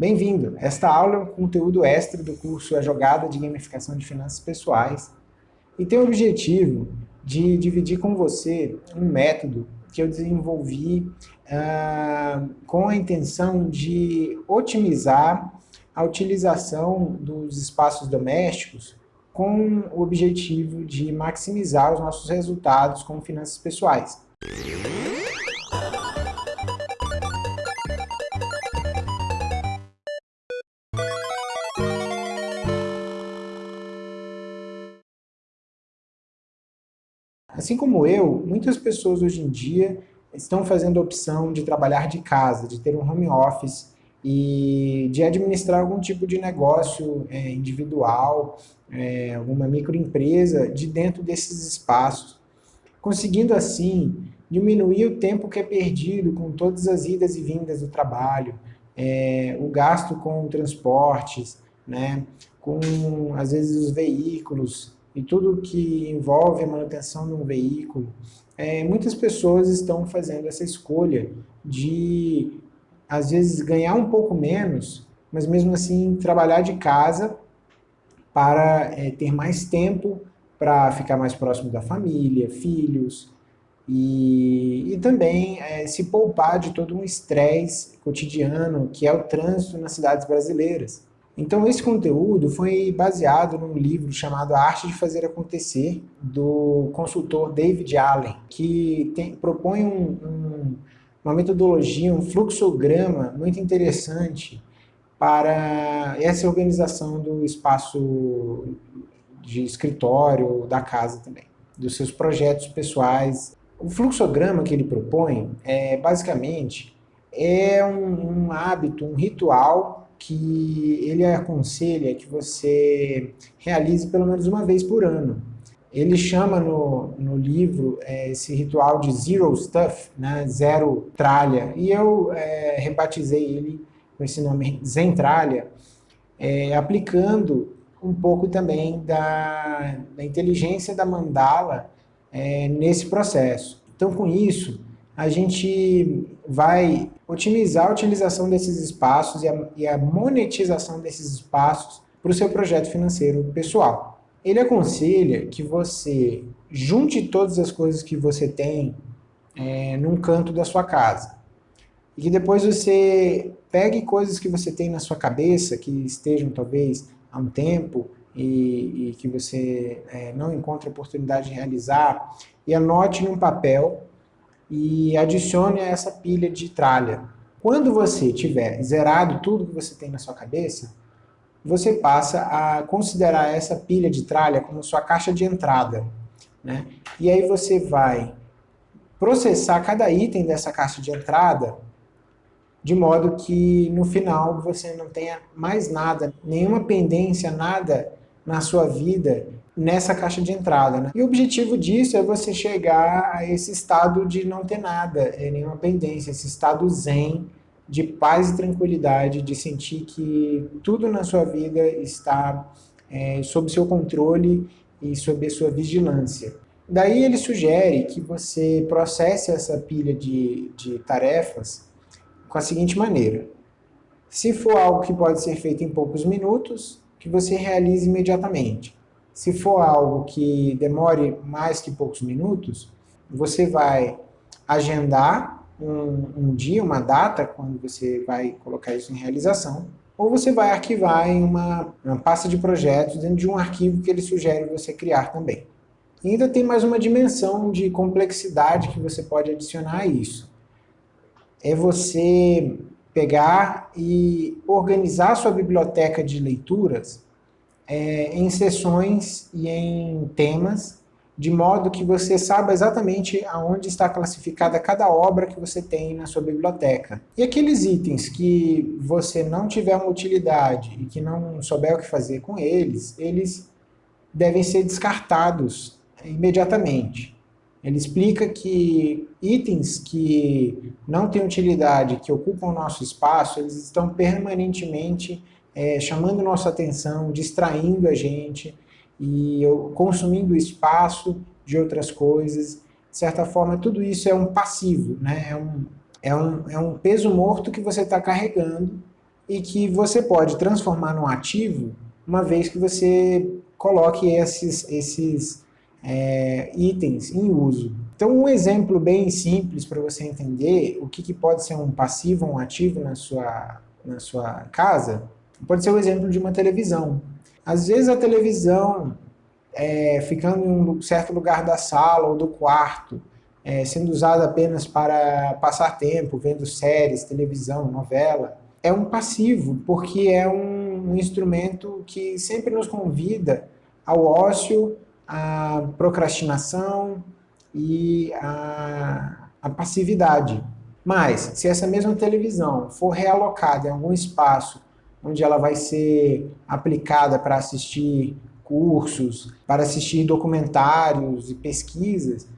Bem-vindo! Esta aula é um conteúdo extra do curso A Jogada de Gamificação de Finanças Pessoais e tem o objetivo de dividir com você um método que eu desenvolvi uh, com a intenção de otimizar a utilização dos espaços domésticos com o objetivo de maximizar os nossos resultados com finanças pessoais. Assim como eu, muitas pessoas hoje em dia estão fazendo a opção de trabalhar de casa, de ter um home office e de administrar algum tipo de negócio é, individual, é, alguma microempresa de dentro desses espaços, conseguindo assim diminuir o tempo que é perdido com todas as idas e vindas do trabalho, é, o gasto com transportes, né, com às vezes os veículos e tudo que envolve a manutenção de um veículo, é, muitas pessoas estão fazendo essa escolha de, às vezes, ganhar um pouco menos, mas mesmo assim trabalhar de casa para é, ter mais tempo para ficar mais próximo da família, filhos, e, e também é, se poupar de todo um estresse cotidiano que é o trânsito nas cidades brasileiras. Então esse conteúdo foi baseado num livro chamado A Arte de Fazer Acontecer, do consultor David Allen, que tem, propõe um, um, uma metodologia, um fluxograma muito interessante para essa organização do espaço de escritório, da casa também, dos seus projetos pessoais. O fluxograma que ele propõe, é, basicamente, é um, um hábito, um ritual que ele aconselha que você realize pelo menos uma vez por ano. Ele chama no, no livro é, esse ritual de Zero Stuff, né, zero tralha, e eu é, rebatizei ele com esse nome Zentralha, é, aplicando um pouco também da, da inteligência da mandala é, nesse processo. Então, com isso, a gente vai otimizar a utilização desses espaços e a, e a monetização desses espaços para o seu projeto financeiro pessoal. Ele aconselha que você junte todas as coisas que você tem é, num canto da sua casa. E que depois você pegue coisas que você tem na sua cabeça, que estejam talvez há um tempo e, e que você é, não encontra oportunidade de realizar, e anote num papel e adicione essa pilha de tralha. Quando você tiver zerado tudo que você tem na sua cabeça, você passa a considerar essa pilha de tralha como sua caixa de entrada. Né? E aí você vai processar cada item dessa caixa de entrada de modo que no final você não tenha mais nada, nenhuma pendência, nada na sua vida nessa caixa de entrada. Né? E o objetivo disso é você chegar a esse estado de não ter nada, é nenhuma pendência, esse estado zen, de paz e tranquilidade, de sentir que tudo na sua vida está é, sob seu controle e sob a sua vigilância. Daí ele sugere que você processe essa pilha de, de tarefas com a seguinte maneira. Se for algo que pode ser feito em poucos minutos, que você realize imediatamente. Se for algo que demore mais que poucos minutos, você vai agendar um, um, dia, uma data, quando você vai colocar isso em realização, ou você vai arquivar em uma, uma pasta de projetos dentro de um arquivo que ele sugere você criar também. E ainda tem mais uma dimensão de complexidade que você pode adicionar a isso. É você pegar e organizar sua biblioteca de leituras é, em sessões e em temas, de modo que você saiba exatamente aonde está classificada cada obra que você tem na sua biblioteca. E aqueles itens que você não tiver uma utilidade e que não souber o que fazer com eles, eles devem ser descartados imediatamente. Ele explica que itens que não têm utilidade, que ocupam o nosso espaço, eles estão permanentemente é, chamando nossa atenção, distraindo a gente e consumindo espaço de outras coisas. De certa forma, tudo isso é um passivo, né? é, um, é, um, é um peso morto que você está carregando e que você pode transformar num ativo uma vez que você coloque esses, esses é, itens em uso. Então um exemplo bem simples para você entender o que, que, pode ser um passivo ou um ativo na sua, na sua casa, pode ser o exemplo de uma televisão. Às vezes a televisão, é, ficando em um certo lugar da sala ou do quarto, é, sendo usada apenas para passar tempo, vendo séries, televisão, novela, é um passivo, porque é um, um instrumento que sempre nos convida ao ócio, à procrastinação e à, à passividade. Mas, se essa mesma televisão for realocada em algum espaço onde ela vai ser aplicada para assistir cursos, para assistir documentários e pesquisas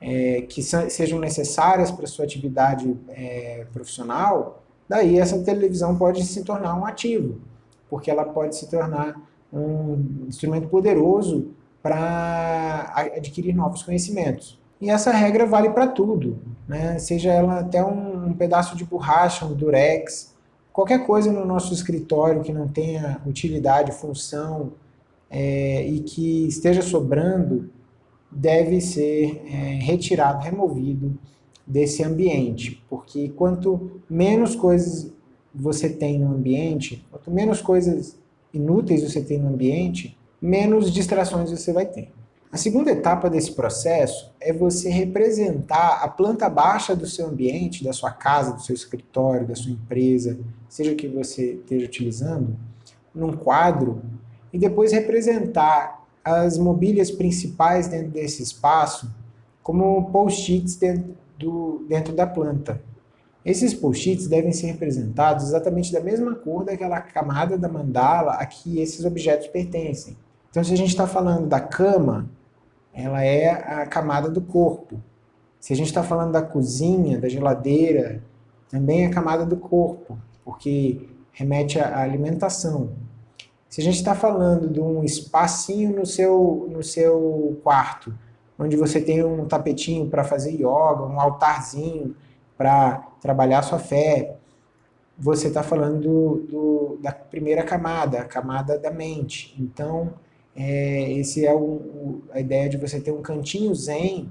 é, que sejam necessárias para a sua atividade é, profissional, daí essa televisão pode se tornar um ativo, porque ela pode se tornar um instrumento poderoso para adquirir novos conhecimentos. E essa regra vale para tudo, né? seja ela até um, pedaço de borracha, um durex, qualquer coisa no nosso escritório que não tenha utilidade, função é, e que esteja sobrando, deve ser é, retirado, removido desse ambiente, porque quanto menos coisas você tem no ambiente, quanto menos coisas inúteis você tem no ambiente, menos distrações você vai ter. A segunda etapa desse processo é você representar a planta baixa do seu ambiente, da sua casa, do seu escritório, da sua empresa, seja que você esteja utilizando, num quadro, e depois representar as mobílias principais dentro desse espaço como post-its dentro, dentro da planta. Esses post-its devem ser representados exatamente da mesma cor daquela camada da mandala a que esses objetos pertencem. Então, se a gente está falando da cama, ela é a camada do corpo. Se a gente está falando da cozinha, da geladeira, também é a camada do corpo, porque remete à alimentação. Se a gente está falando de um espacinho no seu, no seu quarto, onde você tem um tapetinho para fazer yoga, um altarzinho, para trabalhar sua fé, você está falando do, do, da primeira camada, a camada da mente. Então, é, esse é o, o, a ideia de você ter um cantinho zen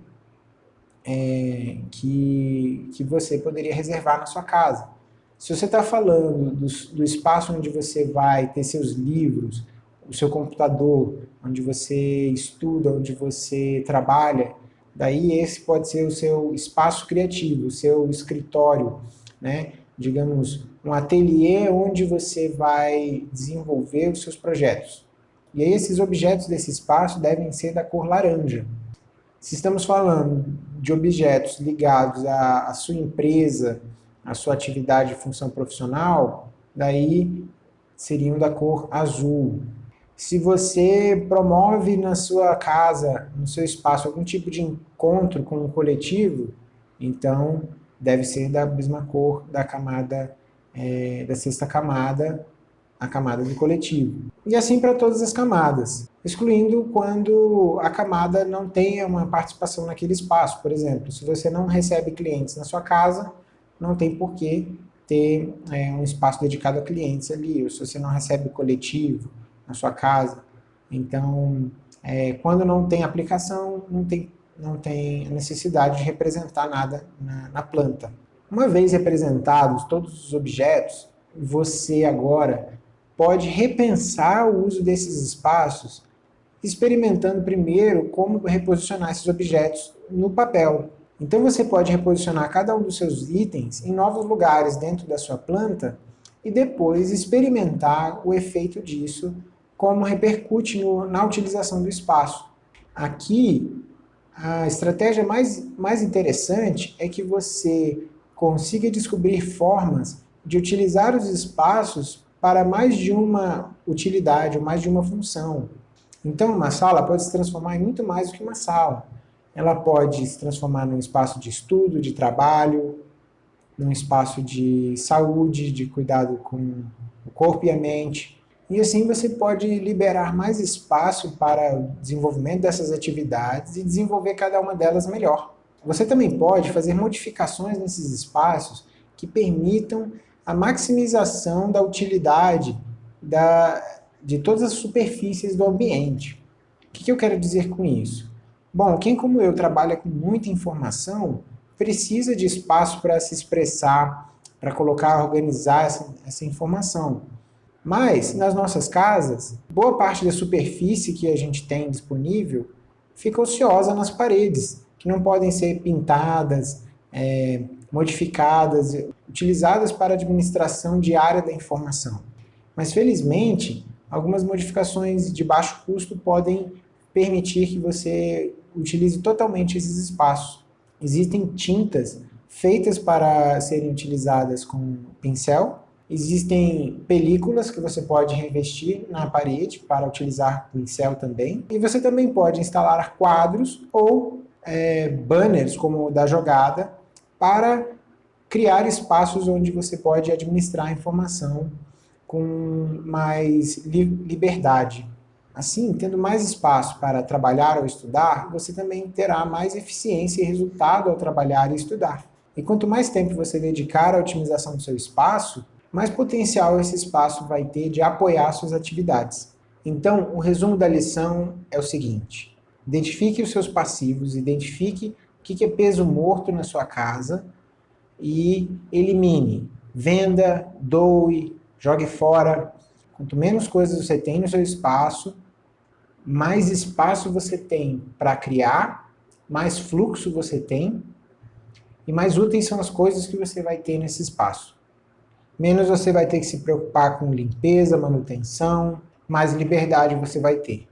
é, que, que você poderia reservar na sua casa. Se você está falando do, do espaço onde você vai ter seus livros, o seu computador, onde você estuda, onde você trabalha, Daí esse pode ser o seu espaço criativo, o seu escritório, né? digamos, um ateliê onde você vai desenvolver os seus projetos. E aí esses objetos desse espaço devem ser da cor laranja. Se estamos falando de objetos ligados à, à sua empresa, à sua atividade e função profissional, daí seriam da cor azul. Se você promove na sua casa, no seu espaço, algum tipo de encontro com o coletivo, então deve ser da mesma cor da camada, é, da sexta camada, a camada do coletivo. E assim para todas as camadas, excluindo quando a camada não tenha uma participação naquele espaço. Por exemplo, se você não recebe clientes na sua casa, não tem por que ter é, um espaço dedicado a clientes ali, ou se você não recebe coletivo, na sua casa. Então, é, quando não tem aplicação, não tem, não tem necessidade de representar nada na, na planta. Uma vez representados todos os objetos, você agora pode repensar o uso desses espaços, experimentando primeiro como reposicionar esses objetos no papel. Então você pode reposicionar cada um dos seus itens em novos lugares dentro da sua planta e depois experimentar o efeito disso como repercute no, na utilização do espaço. Aqui, a estratégia mais, mais interessante é que você consiga descobrir formas de utilizar os espaços para mais de uma utilidade, ou mais de uma função. Então, uma sala pode se transformar em muito mais do que uma sala. Ela pode se transformar num espaço de estudo, de trabalho, num espaço de saúde, de cuidado com o corpo e a mente, e assim você pode liberar mais espaço para o desenvolvimento dessas atividades e desenvolver cada uma delas melhor. Você também pode fazer modificações nesses espaços que permitam a maximização da utilidade da, de todas as superfícies do ambiente. O que, que eu quero dizer com isso? Bom, quem como eu trabalha com muita informação, precisa de espaço para se expressar, para colocar, organizar essa, essa informação. Mas, nas nossas casas, boa parte da superfície que a gente tem disponível fica ociosa nas paredes, que não podem ser pintadas, é, modificadas, utilizadas para administração diária da informação. Mas, felizmente, algumas modificações de baixo custo podem permitir que você utilize totalmente esses espaços. Existem tintas feitas para serem utilizadas com pincel, existem películas que você pode revestir na parede para utilizar pincel também, e você também pode instalar quadros ou é, banners, como o da jogada, para criar espaços onde você pode administrar a informação com mais li liberdade. Assim, tendo mais espaço para trabalhar ou estudar, você também terá mais eficiência e resultado ao trabalhar e estudar. E quanto mais tempo você dedicar à otimização do seu espaço, mais potencial esse espaço vai ter de apoiar suas atividades. Então, o resumo da lição é o seguinte. Identifique os seus passivos, identifique o que é peso morto na sua casa e elimine. Venda, doe, jogue fora. Quanto menos coisas você tem no seu espaço, mais espaço você tem para criar, mais fluxo você tem, e mais úteis são as coisas que você vai ter nesse espaço. Menos você vai ter que se preocupar com limpeza, manutenção, mais liberdade você vai ter.